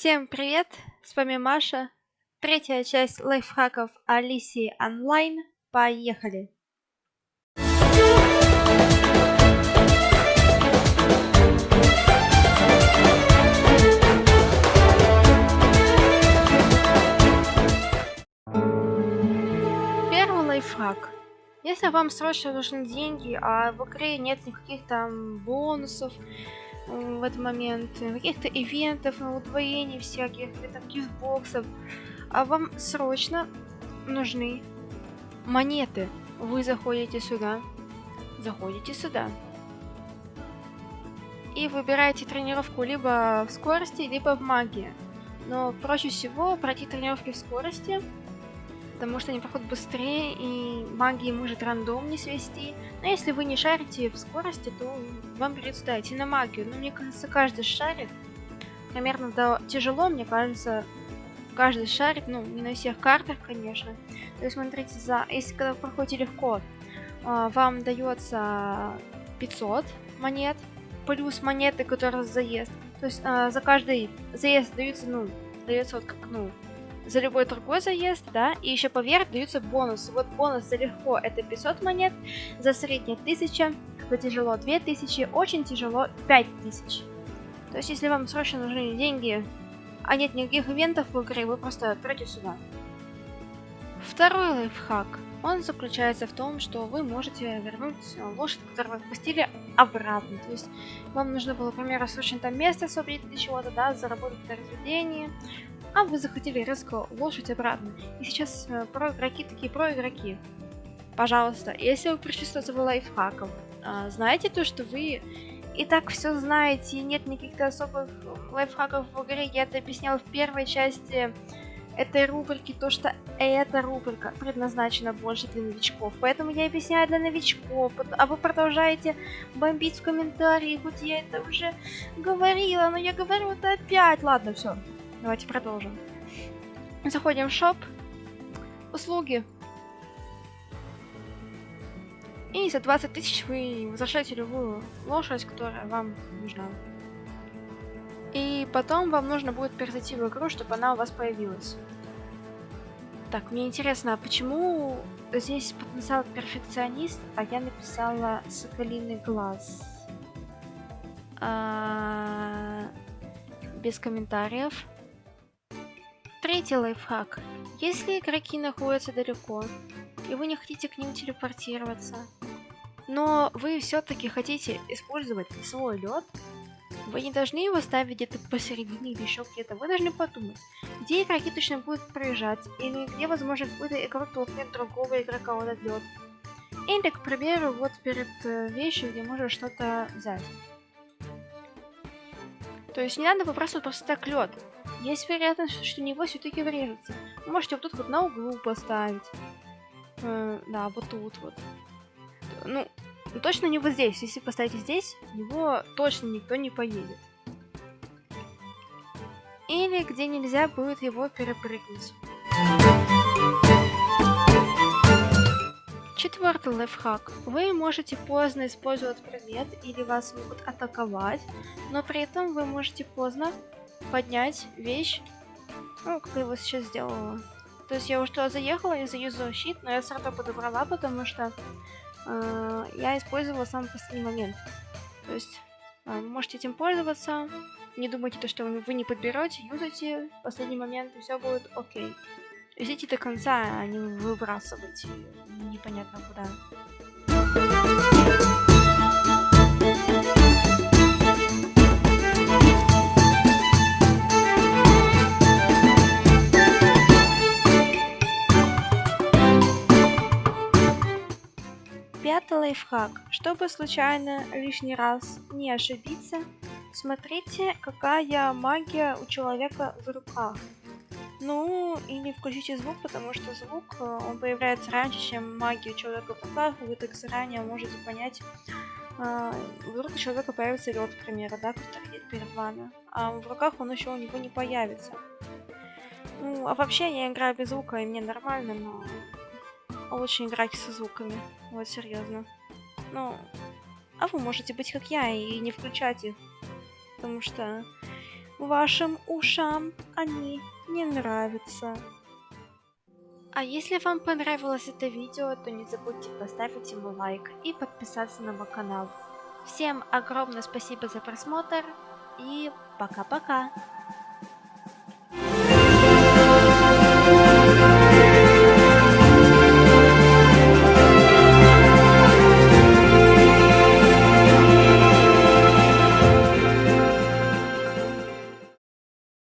Всем привет! С вами Маша. Третья часть лайфхаков Алисии онлайн. Поехали! Первый лайфхак. Если вам срочно нужны деньги, а в игре нет никаких там бонусов, в этот момент, каких-то ивентов, удвоений всяких, или там гифтбоксов, а вам срочно нужны монеты. Вы заходите сюда, заходите сюда и выбираете тренировку либо в скорости, либо в магии. Но проще всего пройти тренировки в скорости, потому что они проходят быстрее, и магии может рандом не свести. Но если вы не шарите в скорости, то вам придется да, идти на магию. Но мне кажется, каждый шарит. Примерно да, тяжело, мне кажется, каждый шарит, ну, не на всех картах, конечно. То есть, смотрите, за, если когда вы проходите легко, а, вам дается 500 монет, плюс монеты, которые за заезд. То есть а, за каждый заезд даются, ну, дается вот как, ну, за любой другой заезд, да, и еще поверх даются бонусы. Вот бонус за легко это 500 монет, за средний 1000, за тяжело 2000, очень тяжело 5000. То есть, если вам срочно нужны деньги, а нет никаких ивентов в игре, вы просто откройте сюда. Второй лайфхак. Он заключается в том, что вы можете вернуть лошадь, которую вы отпустили, обратно. То есть вам нужно было, например, срочно там место освободить для чего-то, да, заработать на разведение, а вы захотели резко лошадь обратно. И сейчас э, про игроки такие про игроки. Пожалуйста, если вы этого лайфхаком, э, знаете то, что вы и так все знаете, и нет никаких особых лайфхаков в игре, я это объясняла в первой части этой рубрики, то что эта рубрика предназначена больше для новичков. Поэтому я объясняю для новичков, а вы продолжаете бомбить в комментарии, хоть я это уже говорила, но я говорю это опять. Ладно, все, Давайте продолжим. Заходим в шоп. Услуги. И за 20 тысяч вы возвращаете любую лошадь, которая вам нужна. И потом вам нужно будет перезайти в игру, чтобы она у вас появилась. Так, мне интересно, а почему здесь потенциал перфекционист, а я написала соколиный глаз? А... Без комментариев. Третий лайфхак. Если игроки находятся далеко, и вы не хотите к ним телепортироваться, но вы все-таки хотите использовать свой лед, вы не должны его ставить где-то посередине или еще где-то. Вы должны подумать, где игроки точно будут проезжать, или где, возможно, какой-то игрок толкнет другого игрока в этот лед. Или, к примеру, вот перед э, вещью, где можно что-то взять. То есть не надо выбрасывать просто так лед. Есть вероятность, что него все-таки врежется. Можете вот тут вот на углу поставить. Э, да, вот тут вот. Ну, точно не вот здесь. Если поставите здесь, него точно никто не поедет. Или где нельзя будет его перепрыгнуть. Четвертый лайфхак. Вы можете поздно использовать предмет или вас могут атаковать, но при этом вы можете поздно поднять вещь, ну, как я его сейчас сделала. То есть я уже туда заехала и заюзала щит, но я сразу подобрала, потому что э, я использовала самый последний момент. То есть э, можете этим пользоваться, не думайте, то, что вы не подберете, юзайте последний момент, и все будет окей. Везите до конца, а не выбрасывайте непонятно куда. Пятый лайфхак. Чтобы случайно лишний раз не ошибиться, смотрите, какая магия у человека в руках. Ну, или включите звук, потому что звук, э, он появляется раньше, чем магия человека в руках, вы так заранее можете понять, э, вдруг у человека появится лед, к примеру, да, который стоит перед вами, а в руках он еще у него не появится. Ну, а вообще я играю без звука, и мне нормально, но лучше играть со звуками. Вот, серьезно. Ну, а вы можете быть как я и не включать их. Потому что вашим ушам они не нравятся. А если вам понравилось это видео, то не забудьте поставить ему лайк и подписаться на мой канал. Всем огромное спасибо за просмотр и пока-пока!